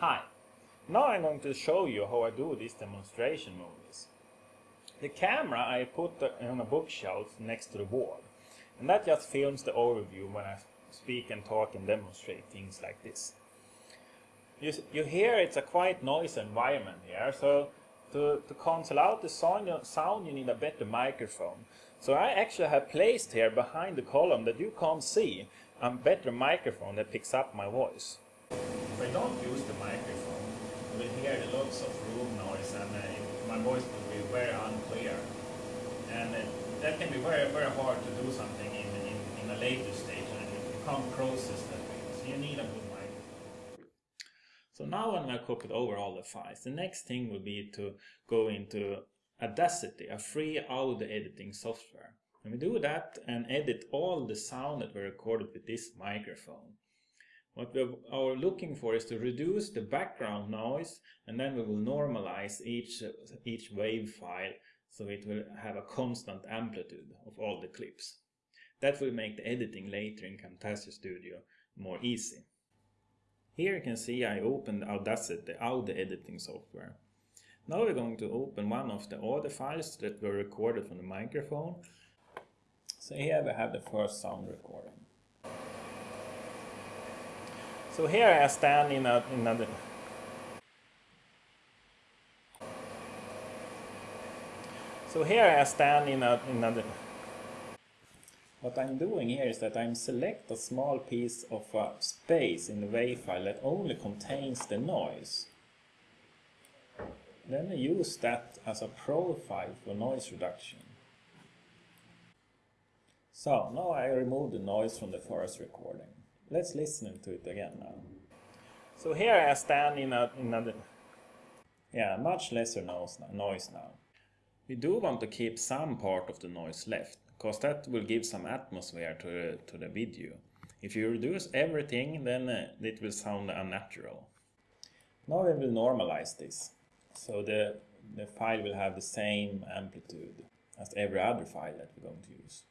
Hi, now I'm going to show you how I do these demonstration movies. The camera I put on a bookshelf next to the wall and that just films the overview when I speak and talk and demonstrate things like this. You, you hear it's a quite noisy environment here so to, to cancel out the sound, sound you need a better microphone. So I actually have placed here behind the column that you can't see a better microphone that picks up my voice. If I don't use the microphone, you will hear lots of room noise and uh, my voice will be very unclear. And uh, that can be very, very hard to do something in, in, in a later stage and you can't process that way. So you need a good microphone. So now when I copied over all the files, the next thing will be to go into Audacity, a free audio editing software. And we do that and edit all the sound that we recorded with this microphone. What we are looking for is to reduce the background noise and then we will normalize each, each wave file so it will have a constant amplitude of all the clips. That will make the editing later in Camtasia Studio more easy. Here you can see I opened Audacity, the audio editing software. Now we're going to open one of the audio files that were recorded from the microphone. So here we have the first sound recording. So here I stand in, a, another So here I stand in a, in a what I'm doing here is that I'm select a small piece of uh, space in the WAV file that only contains the noise. Then I use that as a profile for noise reduction. So now I remove the noise from the forest recording. Let's listen to it again now. So here I stand in a, in a yeah, much lesser noise now. We do want to keep some part of the noise left, because that will give some atmosphere to the, to the video. If you reduce everything, then uh, it will sound unnatural. Now we will normalize this. So the, the file will have the same amplitude as every other file that we're going to use.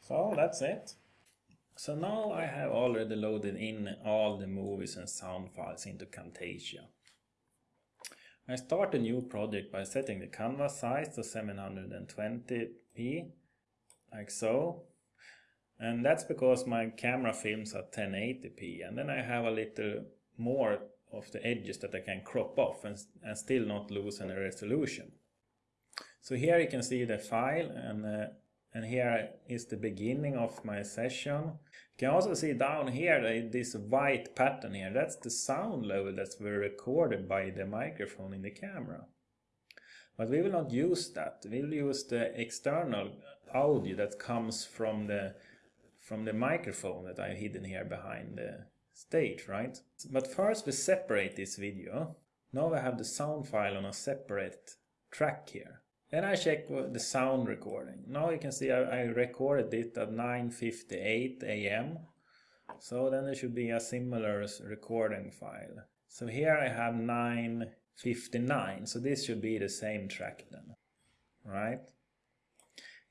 So that's it. So now I have already loaded in all the movies and sound files into Camtasia. I start a new project by setting the canvas size to 720p, like so. And that's because my camera films at 1080p and then I have a little more of the edges that I can crop off and, and still not lose any resolution. So here you can see the file and, uh, and here is the beginning of my session. You can also see down here this white pattern here, that's the sound level that's recorded by the microphone in the camera. But we will not use that, we'll use the external audio that comes from the from the microphone that I hidden here behind the stage, right? But first we separate this video. Now I have the sound file on a separate track here. Then I check the sound recording. Now you can see I, I recorded it at 9.58 am. So then there should be a similar recording file. So here I have 9.59. So this should be the same track then. Right?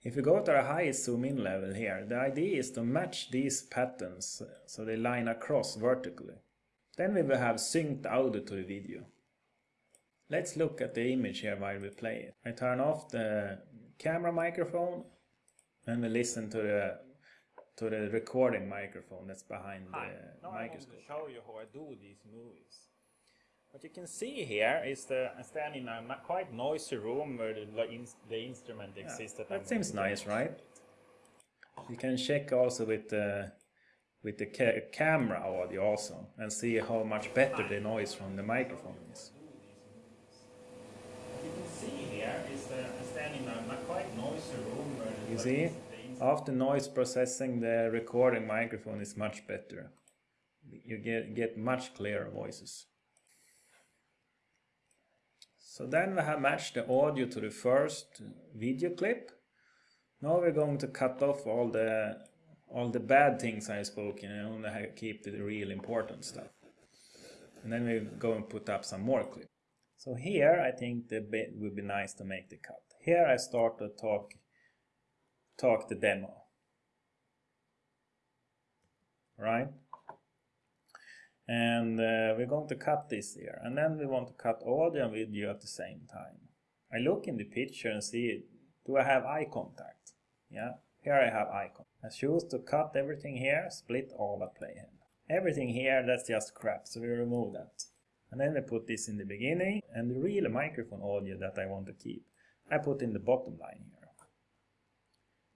If we go to a high zoom in level here, the idea is to match these patterns so they line across vertically. Then we will have synced audio to the video. Let's look at the image here while we play it. I turn off the camera microphone and we listen to the to the recording microphone that's behind Hi. the now microscope. I want to show you how I do these movies. What you can see here is the I stand in a quite noisy room where the, the instrument exists. Yeah, that, that seems nice, right? You can check also with the with the ca camera audio also and see how much better the noise from the microphone is. What you can see here is the I stand in a quite noisy room where you see after noise processing the recording microphone is much better. You get get much clearer voices. So then we have matched the audio to the first video clip. Now we're going to cut off all the all the bad things I spoke and only keep the real important stuff. And then we go and put up some more clips. So here I think the bit would be nice to make the cut. Here I start to talk talk the demo. Right? And uh, we're going to cut this here. And then we want to cut audio and video at the same time. I look in the picture and see, do I have eye contact? Yeah, here I have eye contact. I choose to cut everything here, split all but playhead. Everything here, that's just crap, so we remove that. And then I put this in the beginning, and the real microphone audio that I want to keep, I put in the bottom line here.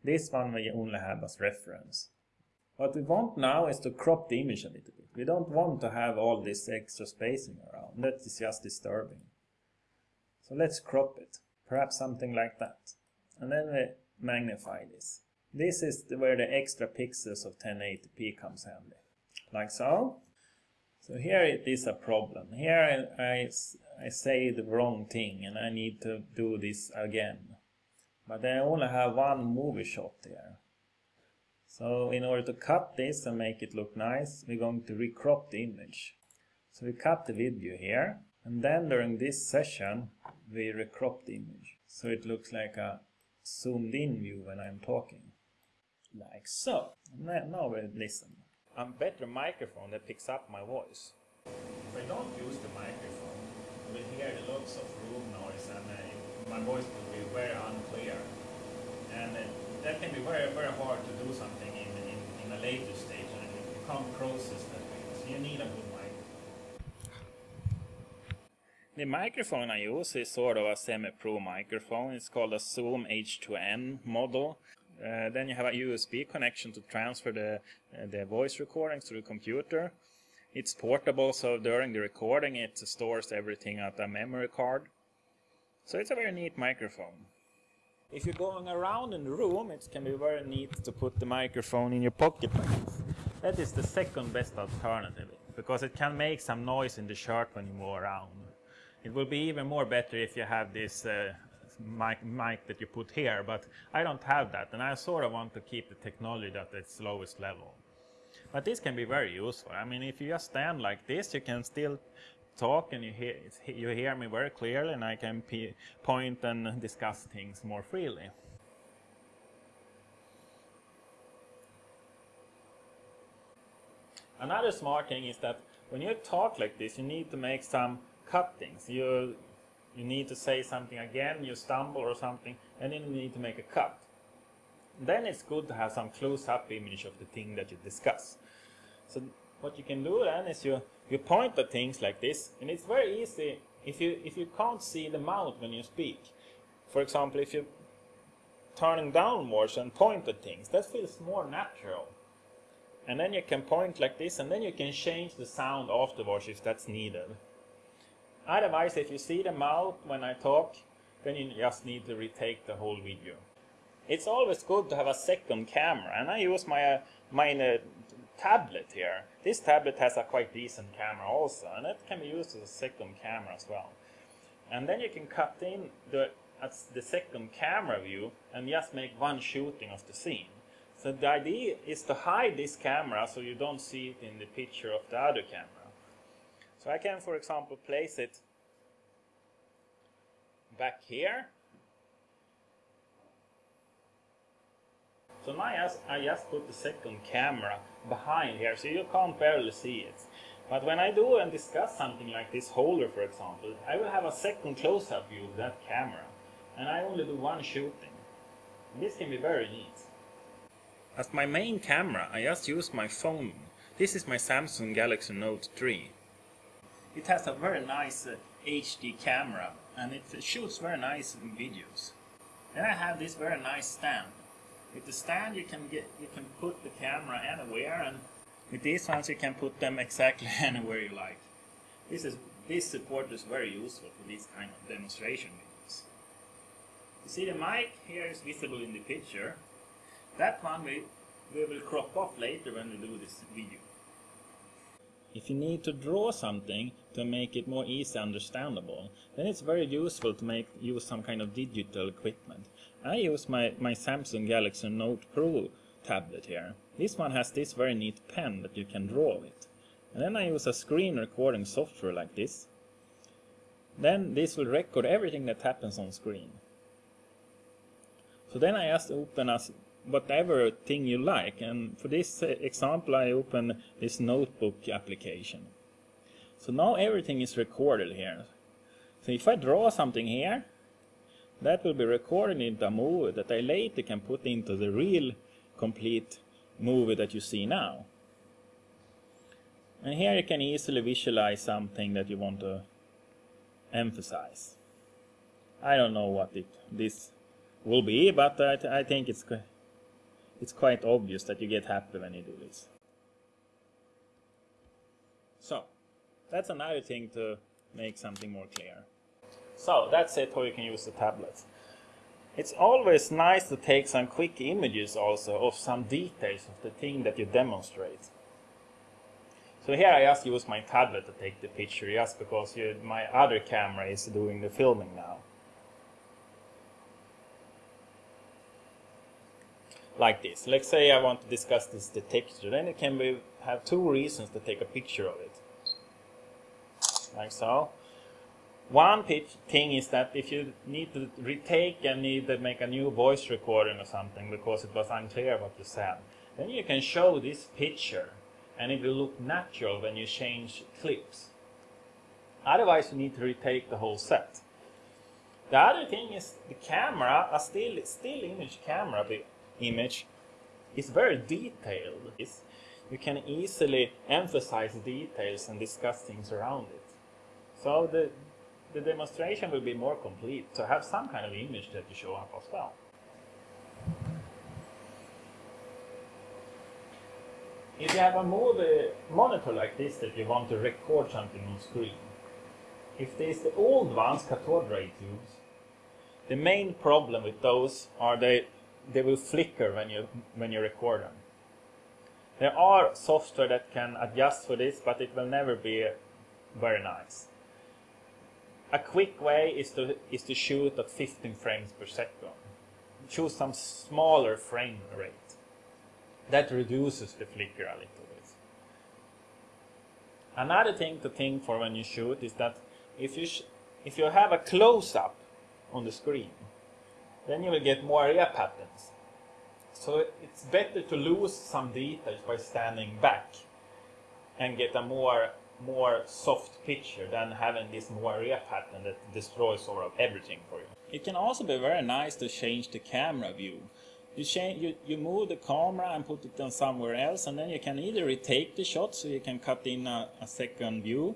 This one we only have as reference. What we want now is to crop the image a little bit. We don't want to have all this extra spacing around. That is just disturbing. So let's crop it. Perhaps something like that. And then we magnify this. This is where the extra pixels of 1080p comes handy. Like so. So here it is a problem. Here I, I, I say the wrong thing and I need to do this again. But I only have one movie shot there. So in order to cut this and make it look nice, we're going to recrop the image. So we cut the video here, and then during this session, we recrop the image. So it looks like a zoomed in view when I'm talking. Like so. Now we listen. A better microphone that picks up my voice. If I don't use the microphone, we hear lots of room noise and uh, my voice will be very unclear. And uh, that can be very, very hard to do something in, in, in a later stage and you can't process that because you need a good microphone. The microphone I use is sort of a semi-pro microphone. It's called a Zoom H2N model. Uh, then you have a USB connection to transfer the, uh, the voice recordings to the computer. It's portable, so during the recording it stores everything at a memory card. So it's a very neat microphone. If you're going around in the room, it can be very neat to put the microphone in your pocket. That is the second best alternative, because it can make some noise in the shirt when you move around. It will be even more better if you have this uh, mic, mic that you put here, but I don't have that, and I sort of want to keep the technology at its lowest level. But this can be very useful. I mean, if you just stand like this, you can still talk and you hear, you hear me very clearly and I can point and discuss things more freely. Another smart thing is that when you talk like this, you need to make some cuttings. You, you need to say something again, you stumble or something, and then you need to make a cut. Then it's good to have some close-up image of the thing that you discuss. So what you can do then is you you point at things like this and it's very easy if you if you can't see the mouth when you speak for example if you're turning downwards and point at things that feels more natural and then you can point like this and then you can change the sound afterwards if that's needed otherwise if you see the mouth when I talk then you just need to retake the whole video it's always good to have a second camera and I use my uh, my uh, tablet here. This tablet has a quite decent camera also, and it can be used as a second camera as well. And then you can cut in the, the second camera view and just make one shooting of the scene. So the idea is to hide this camera so you don't see it in the picture of the other camera. So I can, for example, place it back here So now I just, put the second camera behind here so you can't barely see it. But when I do and discuss something like this holder for example, I will have a second close-up view of that camera. And I only do one shooting. This can be very neat. As my main camera I just use my phone. This is my Samsung Galaxy Note 3. It has a very nice uh, HD camera and it shoots very nice videos. Then I have this very nice stand with the stand you can get you can put the camera anywhere and with these ones you can put them exactly anywhere you like. This is this support is very useful for these kind of demonstration videos. You see the mic here is visible in the picture. That one we, we will crop off later when we do this video. If you need to draw something to make it more easy understandable, then it's very useful to make use some kind of digital equipment. I use my, my Samsung Galaxy Note Pro tablet here. This one has this very neat pen that you can draw with. And then I use a screen recording software like this. Then this will record everything that happens on screen. So then I just open as whatever thing you like and for this example I open this notebook application. So now everything is recorded here. So if I draw something here, that will be recorded into a movie that I later can put into the real complete movie that you see now. And here you can easily visualize something that you want to emphasize. I don't know what it, this will be, but I, I think it's, it's quite obvious that you get happy when you do this. So, that's another thing to make something more clear. So, that's it how you can use the tablet. It's always nice to take some quick images also of some details of the thing that you demonstrate. So here I just use my tablet to take the picture just because you, my other camera is doing the filming now. Like this. Let's say I want to discuss this the texture, then it can be, have two reasons to take a picture of it. Like so. One thing is that if you need to retake and need to make a new voice recording or something because it was unclear what you said, then you can show this picture and it will look natural when you change clips. Otherwise you need to retake the whole set. The other thing is the camera, a still, still image camera image is very detailed. You can easily emphasize details and discuss things around it. So the, the demonstration will be more complete to have some kind of image that you show up as well. If you have a movie monitor like this that you want to record something on screen, if there's the old ones, cathode ray tubes, the main problem with those are they they will flicker when you when you record them. There are software that can adjust for this, but it will never be very nice. A quick way is to is to shoot at 15 frames per second. Choose some smaller frame rate. That reduces the flicker a little bit. Another thing to think for when you shoot is that if you if you have a close-up on the screen, then you will get moiré patterns. So it's better to lose some details by standing back and get a more more soft picture than having this moiré pattern that destroys sort of everything for you. It can also be very nice to change the camera view. You, change, you, you move the camera and put it on somewhere else and then you can either retake the shot so you can cut in a, a second view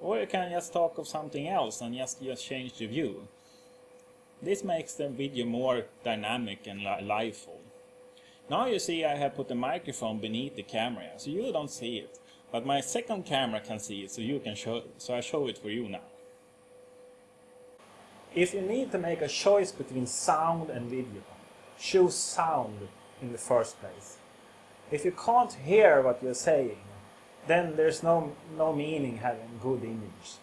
or you can just talk of something else and just, just change the view. This makes the video more dynamic and li liveful. Now you see I have put the microphone beneath the camera so you don't see it. But my second camera can see it, so you can show so I show it for you now. If you need to make a choice between sound and video, choose sound in the first place. If you can't hear what you're saying, then there's no, no meaning having good image.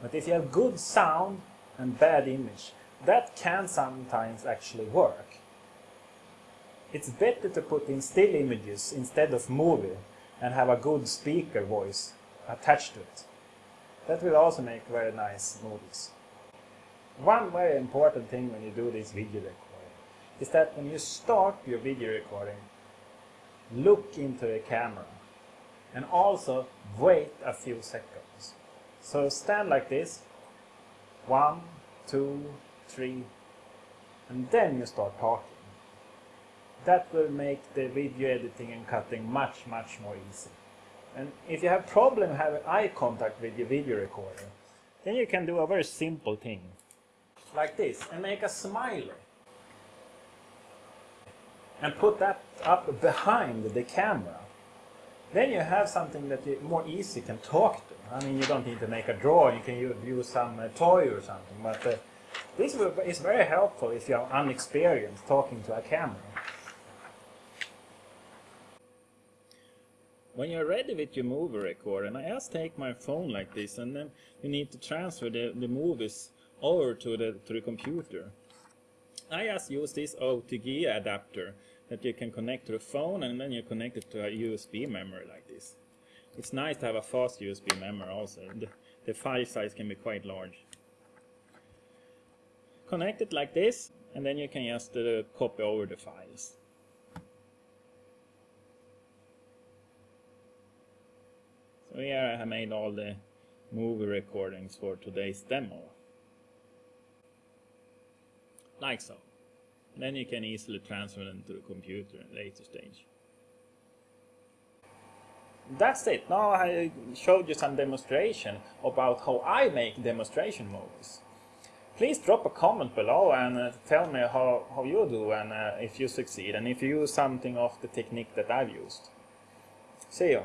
But if you have good sound and bad image, that can sometimes actually work. It's better to put in still images instead of movie and have a good speaker voice attached to it. That will also make very nice movies. One very important thing when you do this video recording is that when you start your video recording, look into the camera and also wait a few seconds. So stand like this, one, two, three, and then you start talking that will make the video editing and cutting much, much more easy. And if you have problem having eye contact with your video recorder, then you can do a very simple thing, like this, and make a smiley. And put that up behind the camera. Then you have something that you more easy can talk to. I mean, you don't need to make a drawing, you can use some uh, toy or something, but uh, this is very helpful if you are unexperienced talking to a camera. when you're ready with your movie recorder, and I just take my phone like this, and then you need to transfer the, the movies over to the, to the computer. I just use this OTG adapter that you can connect to the phone and then you connect it to a USB memory like this. It's nice to have a fast USB memory also. The, the file size can be quite large. Connect it like this and then you can just uh, copy over the files. So here I have made all the movie recordings for today's demo. Like so. Then you can easily transfer them to the computer in a later stage. That's it. Now I showed you some demonstration about how I make demonstration movies. Please drop a comment below and uh, tell me how, how you do and uh, if you succeed and if you use something of the technique that I've used. See you.